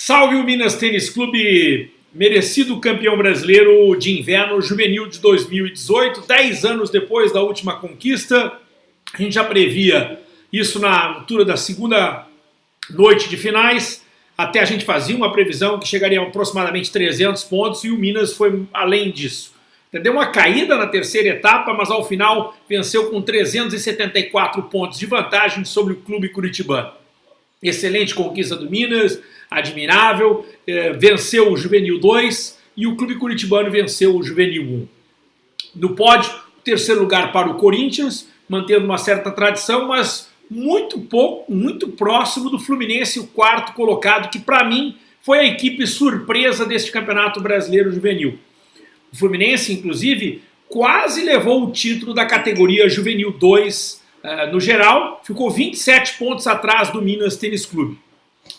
Salve o Minas Tênis Clube, merecido campeão brasileiro de inverno juvenil de 2018, 10 anos depois da última conquista. A gente já previa isso na altura da segunda noite de finais, até a gente fazia uma previsão que chegaria a aproximadamente 300 pontos e o Minas foi além disso. Deu uma caída na terceira etapa, mas ao final venceu com 374 pontos de vantagem sobre o clube curitibano. Excelente conquista do Minas, admirável, é, venceu o Juvenil 2 e o Clube Curitibano venceu o Juvenil 1. No pódio, terceiro lugar para o Corinthians, mantendo uma certa tradição, mas muito pouco, muito próximo do Fluminense, o quarto colocado, que para mim foi a equipe surpresa deste Campeonato Brasileiro Juvenil. O Fluminense, inclusive, quase levou o título da categoria Juvenil 2 uh, eh, no geral, ficou 27 pontos atrás do Minas Tênis Clube.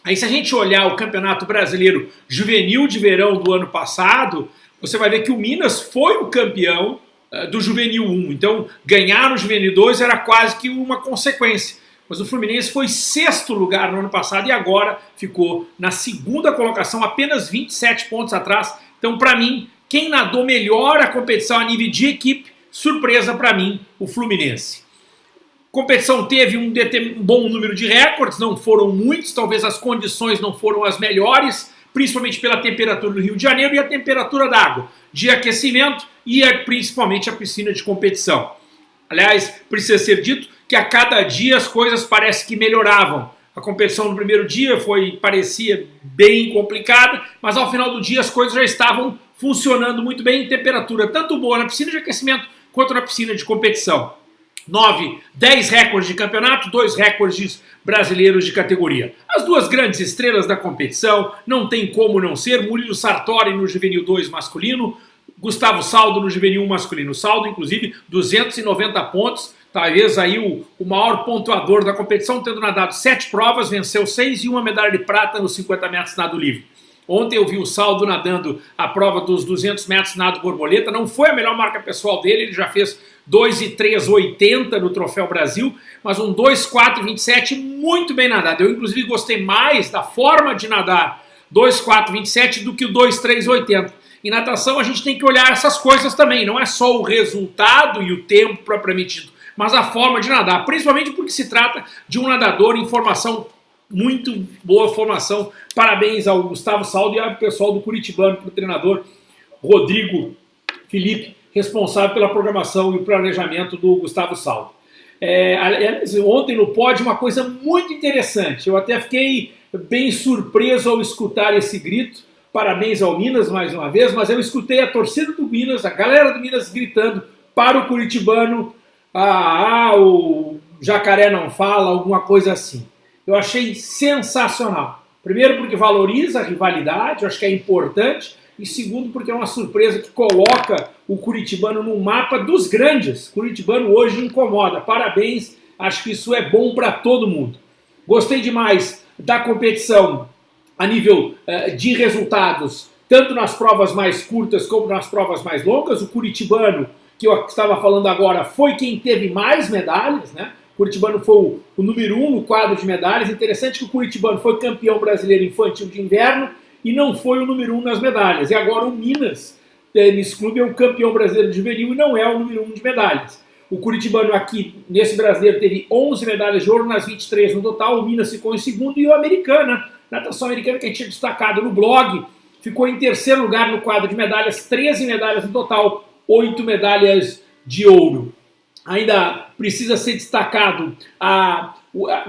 Aí se a gente olhar o Campeonato Brasileiro Juvenil de Verão do ano passado, você vai ver que o Minas foi o campeão uh, do Juvenil 1. Então ganhar no Juvenil 2 era quase que uma consequência. Mas o Fluminense foi sexto lugar no ano passado e agora ficou na segunda colocação, apenas 27 pontos atrás. Então, para mim, quem nadou melhor a competição a nível de equipe, surpresa para mim, o Fluminense competição teve um, um bom número de recordes, não foram muitos, talvez as condições não foram as melhores, principalmente pela temperatura do Rio de Janeiro e a temperatura da água, de aquecimento e principalmente a piscina de competição. Aliás, precisa ser dito que a cada dia as coisas parecem que melhoravam. A competição no primeiro dia foi parecia bem complicada, mas ao final do dia as coisas já estavam funcionando muito bem em temperatura tanto boa na piscina de aquecimento quanto na piscina de competição. 9, 10 recordes de campeonato, dois recordes brasileiros de categoria. As duas grandes estrelas da competição, não tem como não ser, Murilo Sartori no Juvenil 2 masculino, Gustavo Saldo no Juvenil 1 masculino. Saldo, inclusive, 290 pontos, talvez aí o, o maior pontuador da competição, tendo nadado sete provas, venceu seis e uma medalha de prata nos 50 metros nado livre. Ontem eu vi o Saldo nadando a prova dos 200 metros nado borboleta, não foi a melhor marca pessoal dele, ele já fez 2,380 no Troféu Brasil, mas um 2,427 muito bem nadado. Eu, inclusive, gostei mais da forma de nadar 2,427 do que o 2,380. Em natação, a gente tem que olhar essas coisas também, não é só o resultado e o tempo propriamente dito, mas a forma de nadar, principalmente porque se trata de um nadador em formação muito boa formação. Parabéns ao Gustavo Saldo e ao pessoal do Curitibano, para o treinador Rodrigo Felipe, responsável pela programação e planejamento do Gustavo Saldo. É, ontem no pódio uma coisa muito interessante, eu até fiquei bem surpreso ao escutar esse grito, parabéns ao Minas mais uma vez, mas eu escutei a torcida do Minas, a galera do Minas gritando para o Curitibano, ah, ah o jacaré não fala, alguma coisa assim. Eu achei sensacional. Primeiro porque valoriza a rivalidade, eu acho que é importante, e segundo porque é uma surpresa que coloca o Curitibano no mapa dos grandes. Curitibano hoje incomoda. Parabéns, acho que isso é bom para todo mundo. Gostei demais da competição a nível uh, de resultados, tanto nas provas mais curtas como nas provas mais longas. O Curitibano, que eu estava falando agora, foi quem teve mais medalhas, né? Curitibano foi o, o número um no quadro de medalhas. Interessante que o Curitibano foi campeão brasileiro infantil de inverno e não foi o número um nas medalhas. E agora o Minas Tênis Clube é o campeão brasileiro de juvenil e não é o número um de medalhas. O Curitibano aqui, nesse brasileiro, teve 11 medalhas de ouro nas 23 no total, o Minas ficou em segundo e o Americana, natação americana que a gente tinha destacado no blog, ficou em terceiro lugar no quadro de medalhas, 13 medalhas no total, 8 medalhas de ouro. Ainda precisa ser destacado a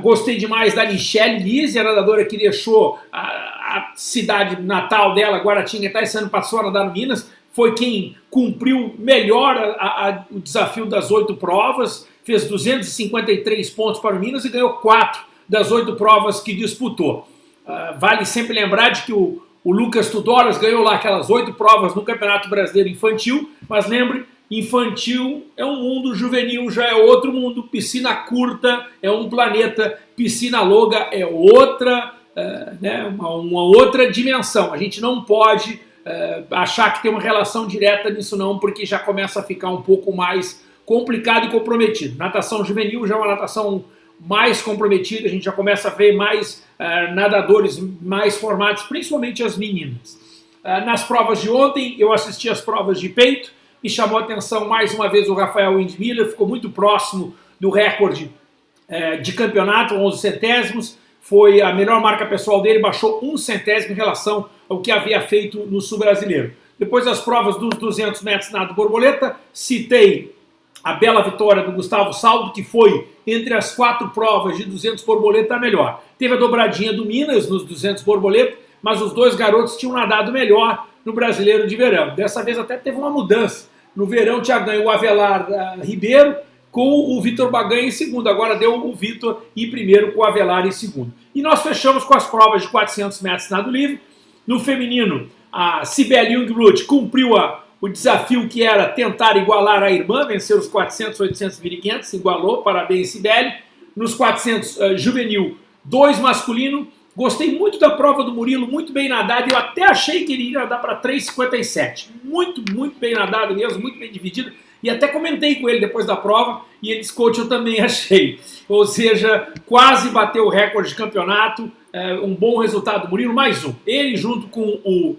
Gostei demais da Michelle Lise, a nadadora que deixou a, a cidade natal dela, Guaratinguetá, esse ano passou a nadar no Minas, foi quem cumpriu melhor a, a, o desafio das oito provas, fez 253 pontos para o Minas e ganhou quatro das oito provas que disputou. Uh, vale sempre lembrar de que o, o Lucas Tudoras ganhou lá aquelas oito provas no Campeonato Brasileiro Infantil, mas lembre, Infantil é um mundo, juvenil já é outro mundo, piscina curta é um planeta, piscina longa é outra, é, né, uma, uma, outra dimensão. A gente não pode é, achar que tem uma relação direta nisso não, porque já começa a ficar um pouco mais complicado e comprometido. Natação juvenil já é uma natação mais comprometida, a gente já começa a ver mais uh, nadadores mais formados, principalmente as meninas. Nas provas de ontem, eu assisti as provas de peito, e chamou atenção mais uma vez o Rafael Windmiller, ficou muito próximo do recorde uh, de campeonato, 11 centésimos, foi a melhor marca pessoal dele, baixou um centésimo em relação ao que havia feito no sul brasileiro. Depois das provas dos 200 metros nado borboleta, citei a bela vitória do Gustavo Saldo, que foi entre as quatro provas de 200 borboleta a melhor. Teve a dobradinha do Minas nos 200 borboleta, mas os dois garotos tinham nadado melhor no Brasileiro de Verão. Dessa vez até teve uma mudança. No verão tinha ganho o Avelar uh, Ribeiro com o Vitor Baganha em segundo. Agora deu o Vitor em primeiro com o Avelar em segundo. E nós fechamos com as provas de 400 metros nado livre. No feminino, a Sibeli Jungblut cumpriu a, o desafio que era tentar igualar a irmã, vencer os 400, 800 e 1500, igualou, parabéns Sibeli. Nos 400 uh, juvenil, dois masculino. Gostei muito da prova do Murilo, muito bem nadado. Eu até achei que ele ia nadar para 3,57. Muito, muito bem nadado mesmo, muito bem dividido. E até comentei com ele depois da prova e ele disse, coach, eu também achei. Ou seja, quase bateu o recorde de campeonato, é, um bom resultado do Murilo, mais um. Ele junto com o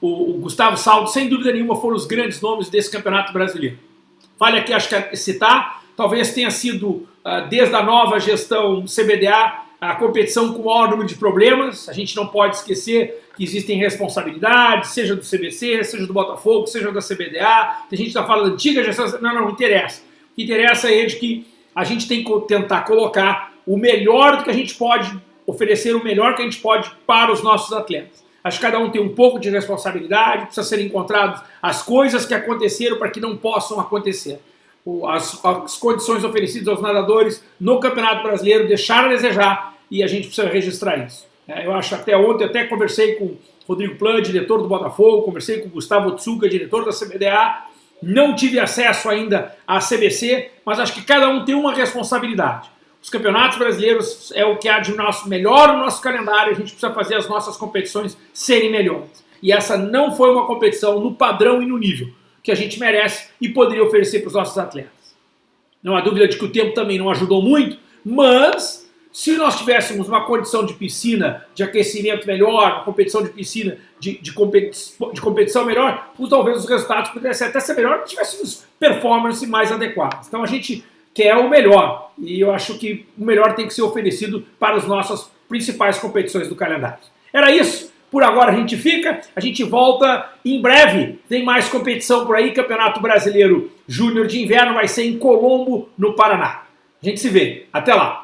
o, o Gustavo Saldo, sem dúvida nenhuma, foram os grandes nomes desse campeonato brasileiro. Vale aqui, acho que é citar, talvez tenha sido, uh, desde a nova gestão CBDA, a competição com o maior número de problemas. A gente não pode esquecer que existem responsabilidades, seja do CBC, seja do Botafogo, seja da CBDA. A gente está falando antiga gestão. Não, não, interessa. O que interessa é de que a gente tem que tentar colocar o melhor do que a gente pode, oferecer o melhor que a gente pode para os nossos atletas. Acho que cada um tem um pouco de responsabilidade, precisa ser encontrados as coisas que aconteceram para que não possam acontecer. As, as, condições oferecidas aos nadadores no Campeonato Brasileiro deixaram a desejar e a gente precisa registrar isso. É, eu acho até ontem, até conversei com Rodrigo Plan, diretor do Botafogo, conversei com Gustavo Tsuka, diretor da CBDA, não tive acesso ainda à CBC, mas acho que cada um tem uma responsabilidade. Os campeonatos brasileiros é o que há de nosso melhor no nosso calendário, a gente precisa fazer as nossas competições serem melhores. E essa não foi uma competição no padrão e no nível que a gente merece e poderia oferecer para os nossos atletas. Não há dúvida de que o tempo também não ajudou muito, mas se nós tivéssemos uma condição de piscina, de aquecimento melhor, uma competição de piscina, de, de, competi de competição melhor, talvez os resultados pudessem até ser melhor se tivéssemos performance mais adequadas. Então a gente que é o melhor. E eu acho que o melhor tem que ser oferecido para as nossas principais competições do calendário. Era isso. Por agora a gente fica, a gente volta em breve. Tem mais competição por aí. Campeonato Brasileiro Júnior de Inverno vai ser em Colombo, no Paraná. A gente se vê. Até lá.